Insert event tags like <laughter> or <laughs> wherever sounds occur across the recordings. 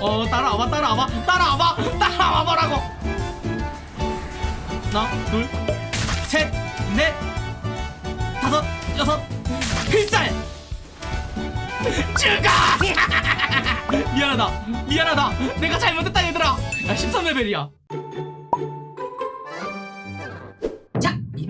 어 따라와봐 따라와봐 따라와봐 따라와봐라고. 하나 둘셋넷 다섯 여섯 필살. 죽어 <laughs> 미안하다 미안하다. 내가 잘못했다 얘들아. 야 13레벨이야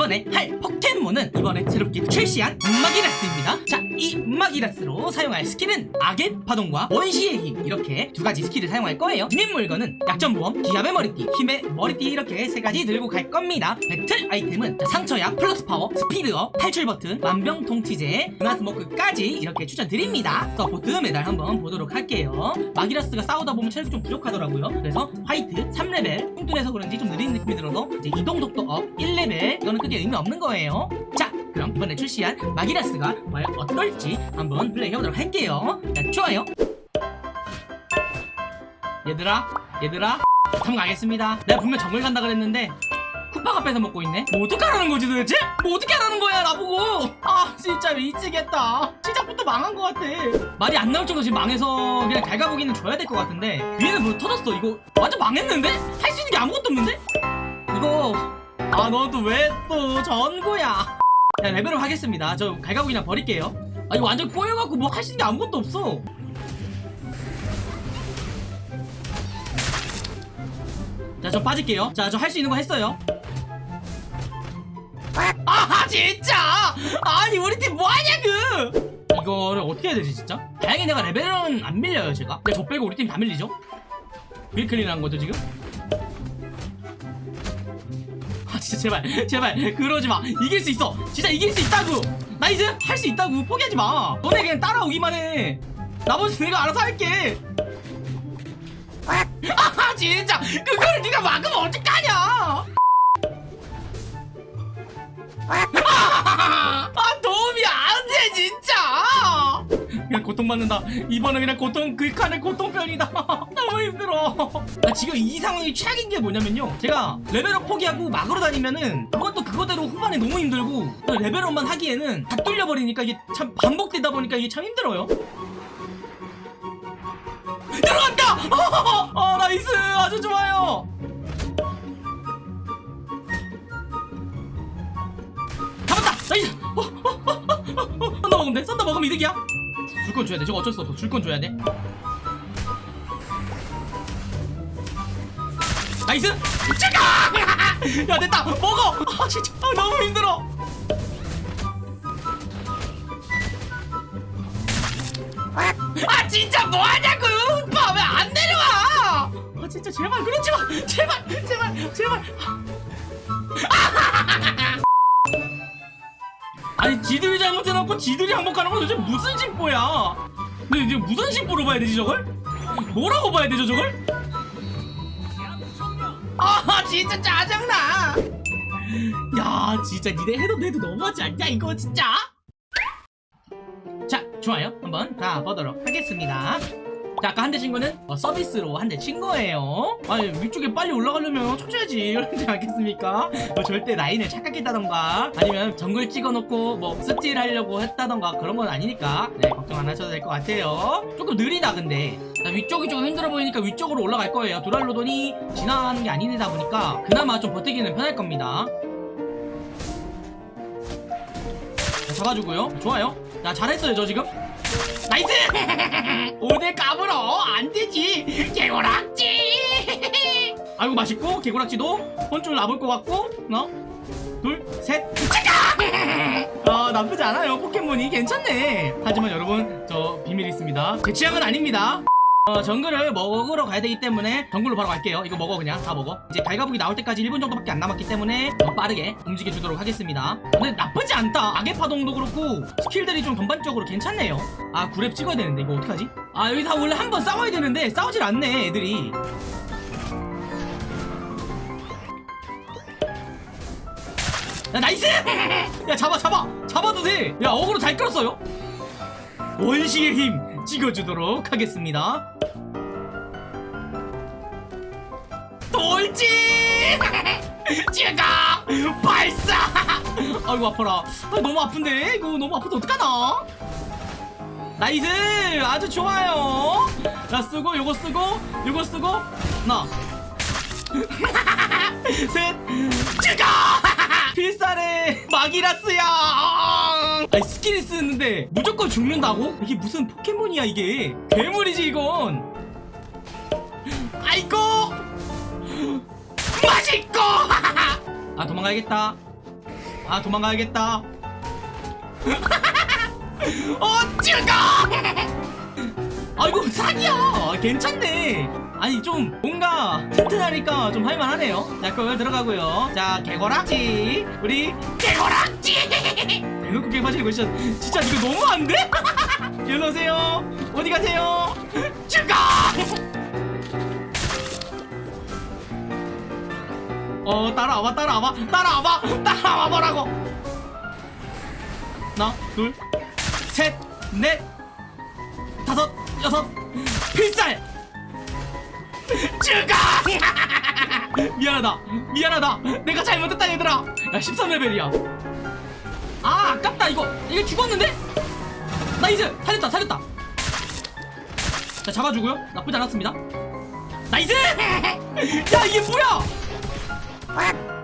이번에 할 포켓몬은 이번에 새롭게 출시한 마기라스입니다. 자이 마기라스로 사용할 스킬은 악의 파동과 원시의 힘 이렇게 두 가지 스킬을 사용할 거예요. 진입 물건은 약점 보험, 기합의 머리띠, 힘의 머리띠 이렇게 세 가지 들고 갈 겁니다. 배틀 아이템은 자, 상처약, 플러스 파워, 스피드업, 탈출 버튼, 만병통치제, 은하스모크까지 이렇게 추천드립니다. 서포트 메달 한번 보도록 할게요. 마기라스가 싸우다 보면 체력이 좀 부족하더라고요. 그래서 화이트 3레벨 뚱뚱해서 그런지 좀 느린 느낌이 들어도 이제 이동 속도 업 1레벨 이거는 크게 의미 없는 거예요. 자 그럼 이번에 출시한 마기라스가 과연 어떨지 한번 플레이해보도록 할게요. 자 좋아요. 얘들아 얘들아. 한번 가겠습니다. 내가 분명 정글 간다 그랬는데 쿠파가 뺏어 먹고 있네. 뭐 어떡하라는 거지 도대체? 뭐 어떻게 하라는 거야 나보고? 아 진짜 미치겠다. 시작부터 망한 것 같아. 말이 안 나올 정도 지금 망해서 그냥 갈가보기는 줘야 될 것 같은데. 위에는 뭐 터졌어. 이거 완전 망했는데? 할 수 있는 게 아무것도 없는데? 이거 아 너도 왜또 전구야? 자 레벨업 하겠습니다. 저 갈가보기나 버릴게요. 아 이거 완전 꼬여갖고 뭐 있는 게 아무것도 없어. 자 저 빠질게요. 자 저 할 수 있는 거 했어요. 아 진짜! 아니 우리 팀 뭐하냐고! 이거를 어떻게 해야 되지 진짜? 다행히 내가 레벨은 안 밀려요 제가. 근데 저 빼고 우리 팀 다 밀리죠? 밀클린한 거죠 지금 진짜 제발 제발 그러지 마. 이길 수 있어. 진짜 이길 수 있다고. nice 할수 있다고. 포기하지 마. 너네 그냥 따라오기만 해. 나머지 내가 알아서 할게. <laughs> 아 진짜. 그거를 네가 막으면 어떡하냐 고통받는다 이번엔 그냥 고통 그 칸의 고통편이다 너무 힘들어 나 지금 이 상황이 최악인 게 뭐냐면요 제가 레벨업 포기하고 막으로 다니면은 그것도 그거대로 후반에 너무 힘들고 레벨업만 하기에는 다 뚫려버리니까 이게 참 반복되다 보니까 이게 참 힘들어요 들어간다! 아 nice 아주 좋아요 잡았다 nice 어, 어, 어, 어, 어, 썬더 먹으면 돼 썬더 먹으면 이득이야 줄 건 줘야 돼. 저거 어쩔 수 없어. 줄 건 줘야 돼. nice! 찍어 <laughs> 야 됐다. 먹어! 아 진짜. 아, 너무 힘들어. 아 진짜 뭐하냐고 오빠. 왜 안 내려와? 아 진짜 제발. 그러지 마. 제발. 제발. 제발. 아 <laughs> 니 지들이 잘못해놓고 지들이 항복하는 건 도대체 무슨 심보야? 근데 이제 무슨 심보로 봐야 되지 저걸? 뭐라고 봐야 되죠 저걸? 아 진짜 짜증나! 야 진짜 니네 해도 내도 너무하지 않냐 이거 진짜? 자 좋아요. 한번 가보도록 하겠습니다. 자 아까 한 대 친 거는 어, 서비스로 한 대 친 거예요. 아니 위쪽에 빨리 올라가려면 쳐줘야지. 그러지 <laughs> 않겠습니까? 뭐 절대 라인을 착각했다던가 아니면 정글 찍어놓고 뭐 steal 하려고 했다던가 그런 건 아니니까. 네 걱정 안 하셔도 될 것 같아요. 조금 느리다 근데. 자, 위쪽이 조금 힘들어 보이니까 위쪽으로 올라갈 거예요. 두랄루돈이 지나가는 게 아니다 보니까 그나마 좀 버티기는 편할 겁니다 잡아주고요. 좋아요. 자 잘했어요 저 지금. nice! <laughs> 오늘 까불어. 안되지. 개구락지! <laughs> 아이고 맛있고 개구락지도 혼쭐 나볼 것 같고 하나 둘셋 <laughs> 아 나쁘지 않아요 포켓몬이. 괜찮네. 하지만 여러분 저 비밀 있습니다. 제 취향은 아닙니다 어, 정글을 먹으러 가야 되기 때문에 정글로 바로 갈게요. 이거 먹어 그냥. 다 먹어. 이제 갈가부기 나올 때까지 1분 정도밖에 안 남았기 때문에 더 빠르게 움직여 주도록 하겠습니다. 근데 나쁘지 않다. 악의 파동도 그렇고 스킬들이 좀 전반적으로 괜찮네요. 아 구렙 찍어야 되는데 이거 어떡하지? 아 여기서 원래 한 번 싸워야 되는데 싸우질 않네 애들이. 야 nice! <laughs> 야 잡아 잡아! 잡아도 돼야 어그로 잘 끌었어요. 원시의 힘 찍어주도록 하겠습니다 돌진! <laughs> 찍어! 발사! <laughs> 아이고 아파라 아, 너무 아픈데? 이거 너무 아픈데 어떡하나? nice 아주 좋아요 자 쓰고 요거 쓰고 요거 쓰고 하나 <laughs> 셋 찍어 필살의 마기라스야. 아니 스킬을 쓰는데 무조건 죽는다고? 이게 무슨 포켓몬이야 이게? 괴물이지 이건. 아이고! 맛있고! <laughs> 아 도망가야겠다. 아 도망가야겠다. <laughs> 어 찍어 <laughs> 아이고 사기야! 괜찮네. 아니 좀 뭔가 튼튼하니까 좀 할만하네요. 자 그걸 들어가고요. 자 개고락지. 우리 개고락지! 대놓고 개파지고 진짜 진짜 이거 너무 안 돼? <laughs> 일로 오세요. 어디 가세요? 죽어 <laughs> 어 따라와봐 따라와봐. 따라와봐 따라와 보라고. 하나 둘 셋 넷 여섯 필살! 죽어 <laughs> 미안하다 미안하다. 내가 잘못했다 얘들아. 야 13레벨이야. 아 아깝다 이거. 이게 죽었는데? Nice 살렸다 살렸다. 자 잡아주고요. 나쁘지 않았습니다. Nice! <laughs> 야 이게 뭐야?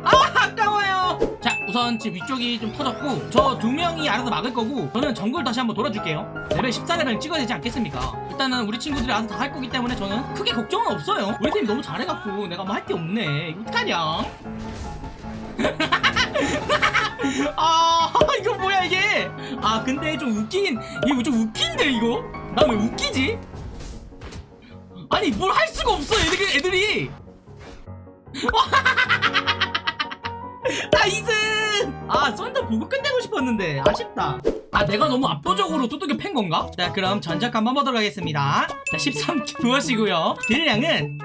아 아까워요. 자 우선 지금 위쪽이 좀 터졌고 저 두 명이 알아서 막을 거고 저는 정글 다시 한번 돌아줄게요. 레벨 14레벨 찍어야 되지 않겠습니까 일단은 우리 친구들이 알아서 다 할 거기 때문에 저는 크게 걱정은 없어요. 우리 팀 너무 잘해갖고 내가 뭐 할 게 없네. 이거 어떡하냐? <laughs> 아 이거 뭐야 이게? 아 근데 좀 웃긴 이거 좀 웃긴데 이거? 나 왜 웃기지? 아니 뭘 할 수가 없어 애들이 애들이. <laughs> Nice 아 썬더 보고 끝내고 싶었는데 아쉽다. 아 내가 너무 압도적으로 뚜둑이 팬 건가? 자 그럼 전적 한번 보도록 하겠습니다. 자 13킬 부어시고요. <laughs> 딜량은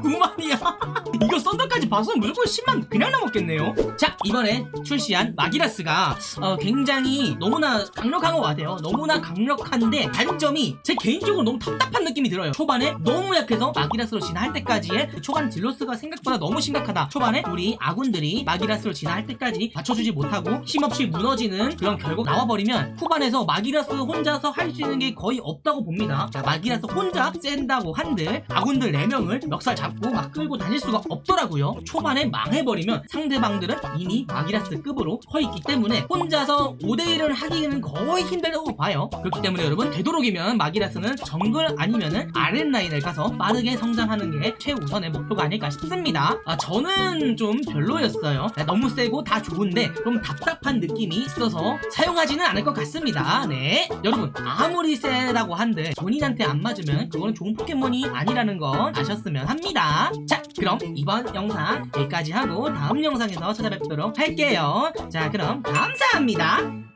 9만이야. <laughs> 이거 썬더까지 봐서는 무조건 10만 그냥 넘었겠네요. 자 이번에 출시한 마기라스가 어, 굉장히 너무나 강력한 것 같아요. 너무나 강력한데 단점이 제 개인적으로 너무 답답한 느낌이 들어요. 초반에 너무 약해서 마기라스로 진화할 때까지의 그 초반 딜 loss가 생각보다 너무 심각하다. 초반에 우리 아군들이 마기라스로 진화할 때까지 받쳐주지 못하고 힘 없이 무너지는 그런 결국 나와버리면 후반에서 마기라스 혼자서 할 수 있는 게 거의 없다고 봅니다. 자, 마기라스 혼자 센다고 한들 아군들 4명을 멱살 잡고 막 끌고 다닐 수가 없더라고요. 초반에 망해버리면 상대방들은 이미 마기라스 급으로 서 있기 때문에 혼자서 5대1을 하기는 거의 힘들다고 봐요. 그렇기 때문에 여러분 되도록이면 마기라스는 정글 아니면은 아랫라인을 가서 빠르게 성장하는 게 최우선의 목표가 아닐까 싶습니다. 아, 저는 좀 별로였어요. 네, 너무 세고 다 좋은데 좀 답답한 느낌이 있어서 사용하지는 않을 것 같습니다. 네. 여러분 아무리 세다고 한들 본인한테 안 맞으면 그거는 좋은 포켓몬이 아니라는 건 아셨으면 합니다. 자 그럼 이번 영상 여기까지 하고 다음 영상에서 찾아뵙도록 할게요. 자 그럼 감사합니다